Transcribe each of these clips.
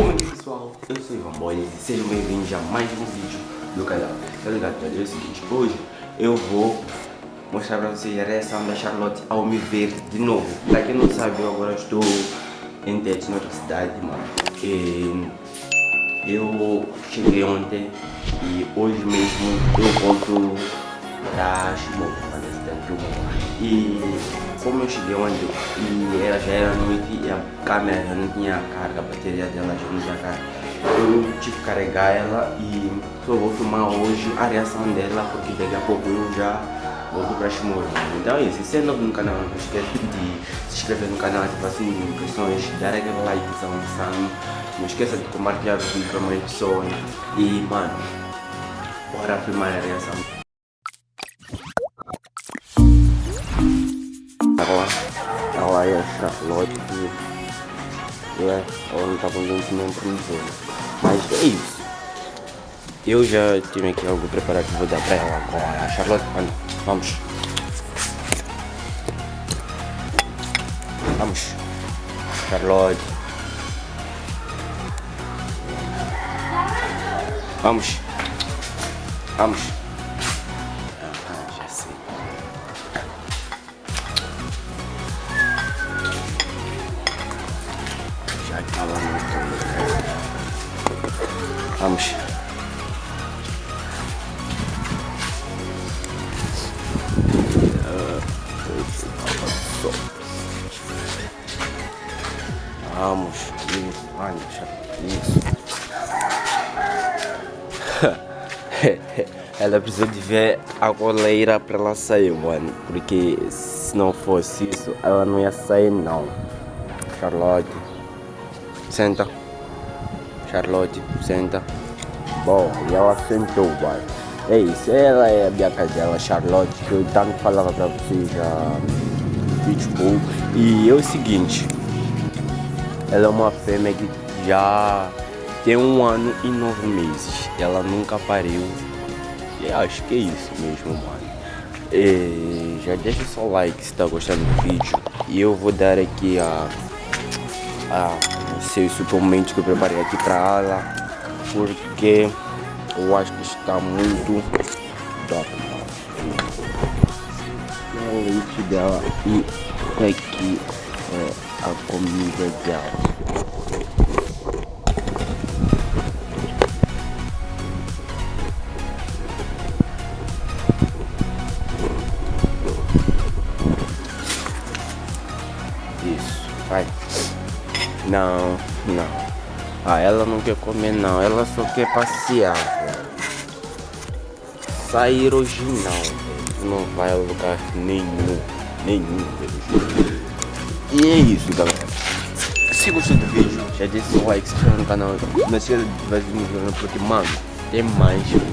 Como é pessoal? Eu sou Ivan Boys e sejam bem-vindos a mais um vídeo do canal. Tá ligado, galera? É o seguinte, hoje eu vou mostrar pra vocês a reação da Charlotte ao me ver de novo. Pra quem não sabe, eu agora estou em Tete, noutra cidade, mano. E eu cheguei ontem e hoje mesmo eu volto pra Shimoda, E como eu cheguei onde e ela já era noite e a câmera já não tinha carga, a bateria dela já não tinha carga. Eu tive que carregar ela e só vou filmar hoje a reação dela porque daqui a pouco eu já volto para Shimura. Então é isso, se é novo no canal, não esquece de se inscrever no canal, ativar de notificações, dar aquele likezão insano. Não esqueça de compartilhar o vídeo para mais pessoas. E mano, bora filmar a reação. A Charlotte é, ela não estava muito nem promovendo. Mas é isso. Eu já tinha aqui algo preparado que vou dar para ela agora. Charlotte, vamos. Vamos. Charlotte. Vamos. Vamos. Vamos. Vamos, isso, vai, isso. ela precisa de ver a coleira para ela sair, mano. Porque se não fosse isso, ela não ia sair não. Charlotte, senta. Charlotte, senta. Bom, e ela sentou, vai. É isso, ela é a minha cadela, Charlotte, que eu tanto falava pra vocês já vídeo E é o seguinte, ela é uma fêmea que já tem um ano e nove meses. Ela nunca pariu. E acho que é isso mesmo, mano. E já deixa o seu like se tá gostando do vídeo. E eu vou dar aqui a, a seus suplementos que eu preparei aqui para ela, porque eu acho que está muito top. O leite dela e aqui é a comida dela. Isso, vai. Não, não. Ah, ela não quer comer não, ela só quer passear, velho. Sair hoje não, velho. Não vai a lugar nenhum, nenhum, velho. E é isso, galera. Se gostou do vídeo, já deixa o like, se inscreve no canal. Não esqueça de me vídeo porque, mano, tem mais vídeos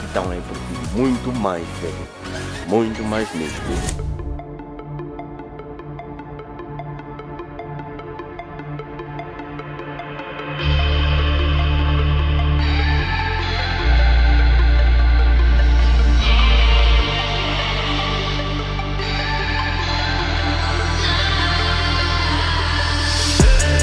que estão aí por vir. Muito mais, velho. Muito mais mesmo. Bye.